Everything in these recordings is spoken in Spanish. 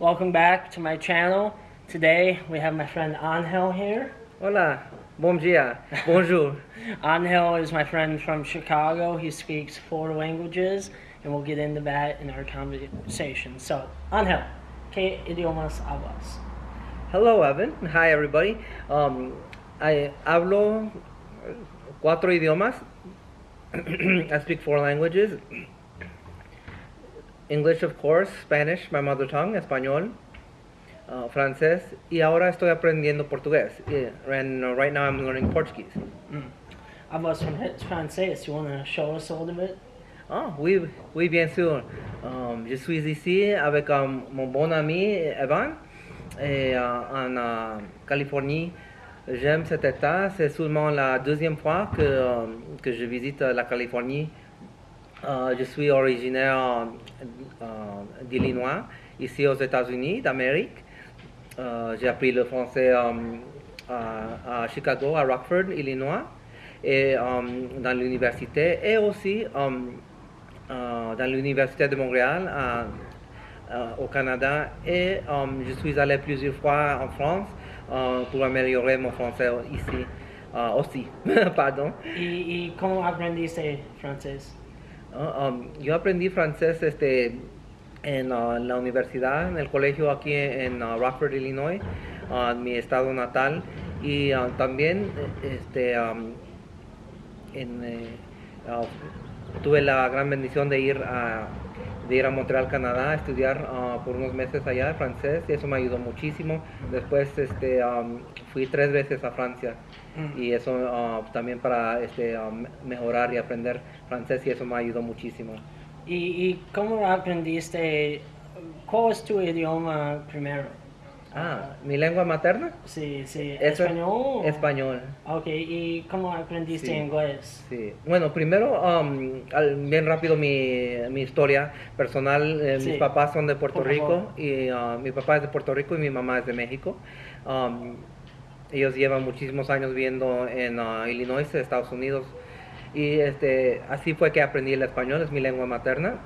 Welcome back to my channel. Today we have my friend Angel here. Hola, bom dia, bonjour. Angel is my friend from Chicago. He speaks four languages, and we'll get into that in our conversation. So, Angel, ¿qué idiomas hablas? Hello, Evan. Hi, everybody. Um, I hablo cuatro idiomas. I speak four languages. English, of course, Spanish, my mother tongue, español, uh, francés, y ahora estoy aprendiendo portugués. Yeah, and uh, right now I'm learning Portuguese. Mm. Hablas francés? You want to show us a little bit? Ah, oui, oui, bien sûr. Um, je suis ici avec um, mon bon ami Evan et, uh, en uh, Californie. J'aime cet état. C'est seulement la deuxième fois que, um, que je visite la Californie. Uh, je suis originaire uh, d'Illinois, ici aux États-Unis d'Amérique. J'ai appris le français à, Chicago, à Rockford, Illinois, et dans l'université, et aussi dans l'université de Montréal, au Canada. Et je suis allé plusieurs fois en France pour améliorer mon français ici aussi. Pardon. ¿Y, ¿Y cómo aprendiste francés? Um, yo aprendí francés este, en uh, la universidad, en el colegio aquí en uh, Rockford, Illinois, uh, mi estado natal, y también este, um, en, eh, tuve la gran bendición de ir a, de ir a Montreal, Canadá, a estudiar por unos meses allá francés, y eso me ayudó muchísimo. Después este, um, fui tres veces a Francia y eso uh, también para este, um, mejorar y aprender francés y eso me ayudó muchísimo. ¿Y, ¿Y, cómo aprendiste? ¿Cuál es tu idioma primero? Ah, ¿mi lengua materna? Sí, sí. Eso ¿Español? Español. Ok, ¿y cómo aprendiste Sí. inglés? Sí. Bueno, primero, um, al- bien rápido mi, mi historia personal. Eh, Sí. Mis papás son de Puerto Por Rico favor. y uh, mi papá es de Puerto Rico y mi mamá es de México. Um, ellos llevan muchísimos años viviendo en uh, Illinois, Estados Unidos. Y este, así fue que aprendí el español, es mi lengua materna.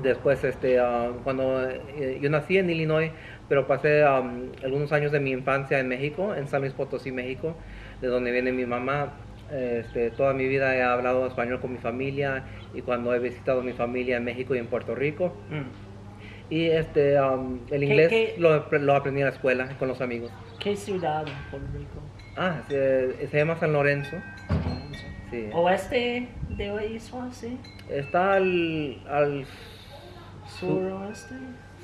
Después, este, uh, cuando eh, yo nací en Illinois, pero pasé um, algunos años de mi infancia en México, en San Luis Potosí, México, de donde viene mi mamá. Este, toda mi vida he hablado español con mi familia y cuando he visitado mi familia en México y en Puerto Rico. Mm. Y este, um, el ¿Qué- inglés qué- Lo, lo aprendí en la escuela con los amigos. ¿Qué ciudad en Puerto Rico? Ah, se, se llama San Lorenzo. Sí. ¿Oeste de isla, sí? Está al, al, ¿Suroeste?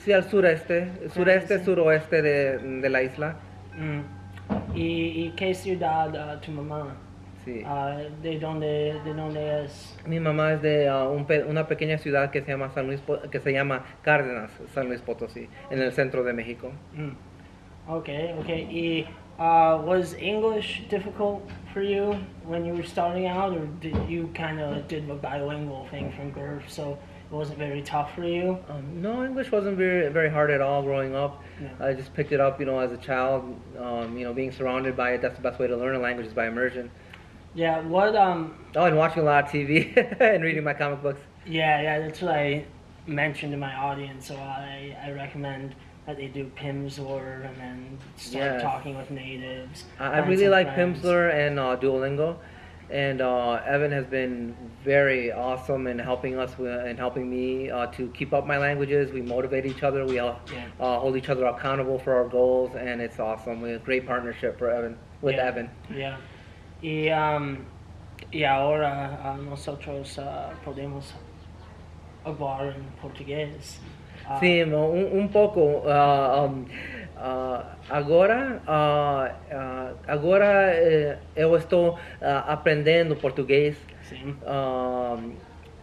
sí, al sureste, sureste, sí. suroeste de, de la isla. Mm. ¿Y, y qué ciudad ah, tu mamá? Sí. Ah, ¿de, dónde, ¿De dónde es? Mi mamá es de uh, un pe- una pequeña ciudad que se llama San Luis, que se llama Cárdenas, San Luis Potosí, en el centro de México. Mm. Okay, okay. Y, uh, was English difficult for you when you were starting out, or did you kind of did the bilingual thing from birth, so it wasn't very tough for you? Um, no, English wasn't very very hard at all growing up. Yeah. I just picked it up, you know, as a child. Um, you know, being surrounded by it, that's the best way to learn a language is by immersion. Yeah. What? Um. Oh, and watching a lot of TV and reading my comic books. Yeah, yeah. That's what I mentioned to my audience. So I, I recommend that they do Pimsleur and then start Yes. talking with natives. I, I really like friends. Pimsleur and uh, Duolingo, and uh, Evan has been very awesome in helping us and helping me uh, to keep up my languages. We motivate each other. We all Yeah. uh, hold each other accountable for our goals, and it's awesome. We have a great partnership for Evan with Yeah. Evan. Yeah. Y, um, y ahora ah, nosotros ah, podemos hablar en portugués. Ah, Sí, no, un, un poco. ah, um, ah, agora, ah, ah, agora eh, eu estou aprendendo português.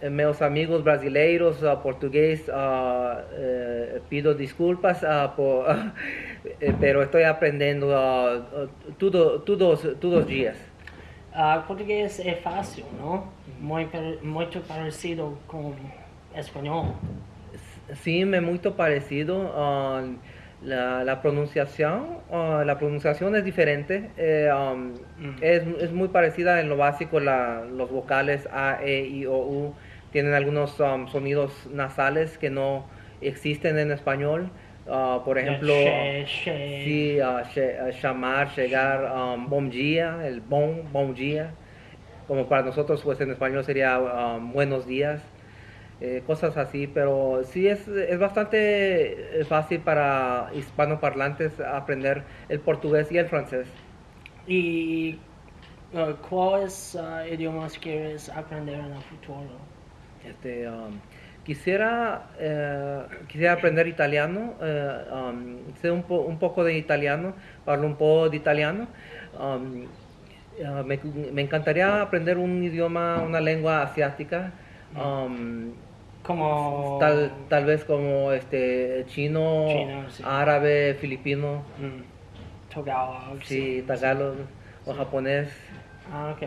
meus amigos brasileiros uh, português uh, eh, pido desculpas uh, por, eh, pero estoy aprendiendo uh, uh, tudo, todos, todos os dias. Portugués es fácil, ¿no? Muy, par- muito parecido con español. Sim, é muito parecido. Uh, la, la pronunciación, uh, la pronunciación es diferente. eh, um, Mm. es, es muy parecida en lo básico. La, los vocales A, E, I, O, U tienen algunos um, sonidos nasales que no existen en español. Uh, por ejemplo, She, she. sí, uh, she- uh, llamar, llegar, um, bom dia, el bon, bom dia. Como para nosotros, pues en español sería um, buenos días. Eh, cosas así, pero sí es, es bastante eh, fácil para hispanoparlantes aprender el portugués y el francés. ¿Y uh, cuáles uh, idiomas quieres aprender en el futuro? Este, um, quisiera, eh, quisiera aprender italiano, eh, um, sé un, po- un poco de italiano, hablo un poco de italiano. Um, eh, me, me encantaría aprender un idioma, una lengua asiática, um, Como... tal, tal vez como este, chino, Chino, sí. árabe, filipino, Mm, Tagalog. sí, tagalog o japonés. Ah, ok.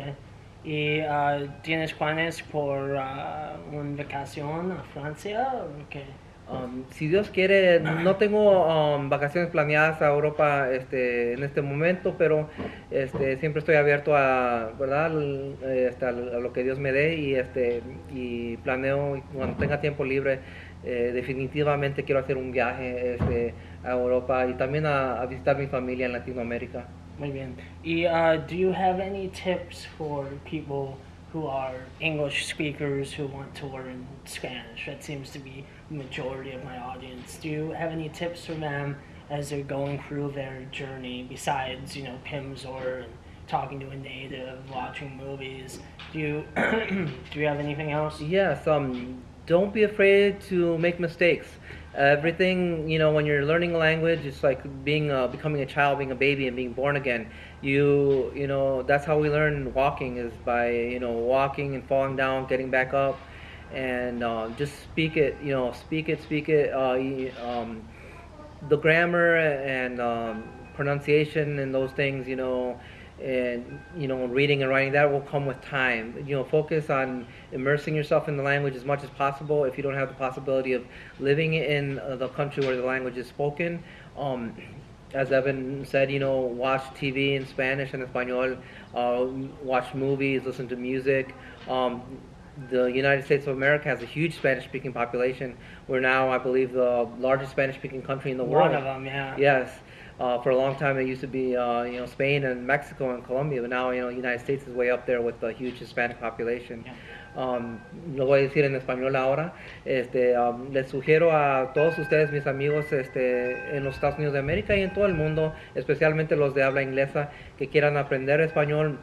¿Y uh, tienes planes por uh, una vacación a Francia? o qué? Um, si Dios quiere, no tengo um, vacaciones planeadas a Europa este, en este momento, pero este, siempre estoy abierto a, ¿verdad? Eh, este, a lo que Dios me dé y, este, y planeo cuando tenga tiempo libre. eh, definitivamente quiero hacer un viaje este, a Europa y también a, a visitar mi familia en Latinoamérica. Muy bien. ¿Y uh, do you have any tips for people who are English speakers who want to learn Spanish? That seems to be the majority of my audience. Do you have any tips for them as they're going through their journey besides, you know, Pimsleur and talking to a native, watching movies? Do you do you have anything else? Yes, um, don't be afraid to make mistakes. Everything, you know, when you're learning a language, it's like being, uh, becoming a child, being a baby, and being born again. You, you know, that's how we learn walking is by, you know, walking and falling down, getting back up, and uh, just speak it. You know, speak it, speak it. Uh, um, the grammar and um, pronunciation and those things, you know, and you know, reading and writing that will come with time. You know, focus on immersing yourself in the language as much as possible. If you don't have the possibility of living in uh, the country where the language is spoken, um, as Evan said, you know, watch TV in Spanish and Espanol, uh, watch movies, listen to music. Um, the United States of America has a huge Spanish-speaking population. We're now, I believe, the largest Spanish-speaking country in the world. One of them, yeah. Yes. Uh, for a long time, it used to be, uh, you know, Spain and Mexico and Colombia, but now, you know, United States is way up there with the huge Hispanic population. Um, lo voy a decir en español ahora. Este, um, les sugiero a todos ustedes, mis amigos, este, en los Estados Unidos de América y en todo el mundo, especialmente los de habla inglesa, que quieran aprender español,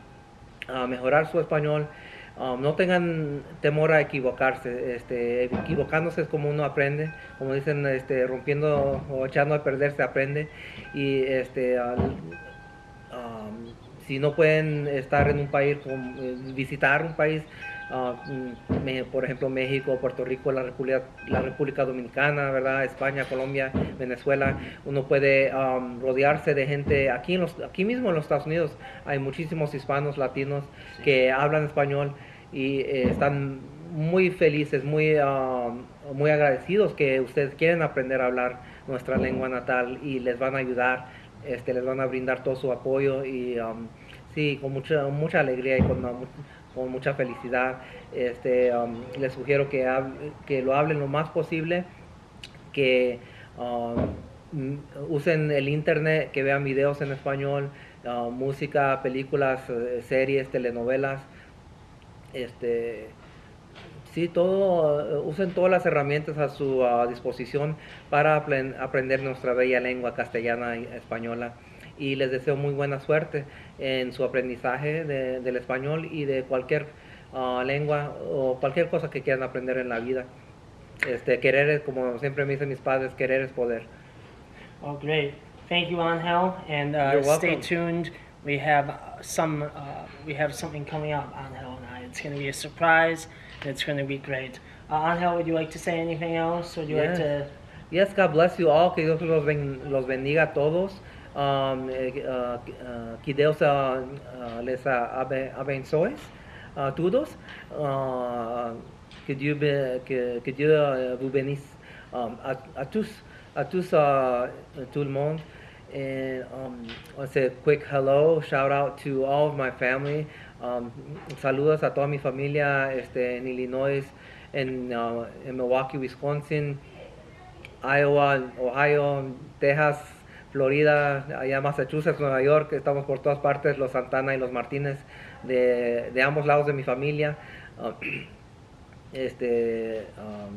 a mejorar su español. Um, no tengan temor a equivocarse, este, equivocándose es como uno aprende, como dicen, este, rompiendo o echando a perder se aprende. Y este, um, si no pueden estar en un país, eh, visitar un país, me- por ejemplo México, Puerto Rico, la República, la República Dominicana, ¿verdad? España, Colombia, Venezuela, uno puede um, rodearse de gente aquí, en los, aquí mismo en los Estados Unidos, hay muchísimos hispanos, latinos que hablan español y eh, están muy felices, muy, um, muy agradecidos que ustedes quieren aprender a hablar nuestra lengua natal y les van a ayudar este, les van a brindar todo su apoyo y um, sí, con mucha, mucha alegría y con, con mucha felicidad. Este, um, les sugiero que, hab- que lo hablen lo más posible, que um, m- usen el internet, que vean videos en español, uh, música, películas, eh, series, telenovelas. Este, Sí, todo, eh, usen todas las herramientas a su ah, disposición para apren- aprender nuestra bella lengua castellana y española. Y les deseo muy buena suerte en su aprendizaje de- del español y de cualquier ah, lengua o cualquier cosa que quieran aprender en la vida. Este, querer es, como siempre me dicen mis padres, querer es poder. Oh, great. Thank you, Angel, and uh, stay tuned. We have uh, some, uh, we have something coming up, Angel. It's going to be a surprise, and it's going to be great. Uh, Angel, would you like to say anything else? Would you like Yes. to? Yes, God bless you all. Que Dios los, ben- los bendiga a todos. Um, eh, uh, uh, que Dios uh, uh, les uh, abençoe a todos. Uh, que Dieu, be- que, que Dieu uh, vous bénisse um, a, a tous, a tous, uh, tout le monde. And um, I say a quick hello, shout out to all of my family. Um, saludos a toda mi familia este, en Illinois, en, uh, en Milwaukee, Wisconsin, Iowa, Ohio, Texas, Florida, allá Massachusetts, Nueva York, estamos por todas partes, los Santana y los Martínez, de, de ambos lados de mi familia. Um, este, um,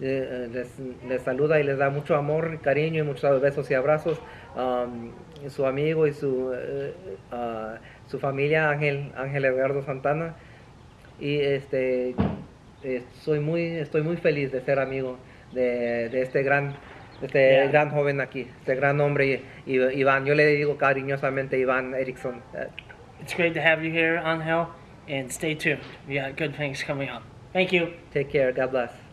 eh, les, les saluda y les da mucho amor, cariño y muchos besos y abrazos. Um, su amigo y su, eh, uh, su familia, Ángel, Ángel Edgardo Santana. Y este, eh, soy muy, estoy muy feliz de ser amigo de, de este gran este Yeah. gran joven aquí, este gran hombre, Iván. Yo le digo cariñosamente Iván Erickson. It's great to have you here, Angel, and stay tuned. We got good things coming up. Thank you. Take care. God bless.